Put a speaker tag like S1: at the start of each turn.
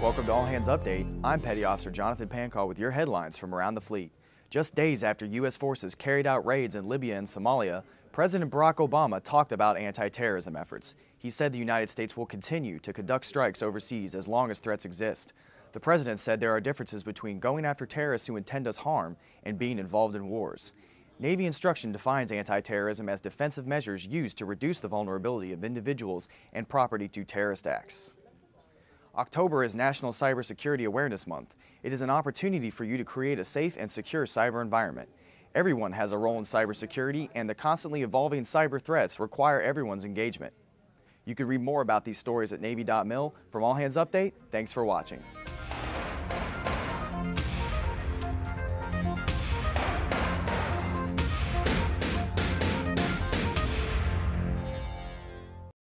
S1: Welcome to All Hands Update. I'm Petty Officer Jonathan Pancall with your headlines from around the fleet. Just days after U.S. forces carried out raids in Libya and Somalia, President Barack Obama talked about anti-terrorism efforts. He said the United States will continue to conduct strikes overseas as long as threats exist. The president said there are differences between going after terrorists who intend us harm and being involved in wars. Navy instruction defines anti-terrorism as defensive measures used to reduce the vulnerability of individuals and property to terrorist acts. October is National Cybersecurity Awareness Month. It is an opportunity for you to create a safe and secure cyber environment. Everyone has a role in cybersecurity, and the constantly evolving cyber threats require everyone's engagement. You can read more about these stories at Navy.mil. From All Hands Update, thanks for watching.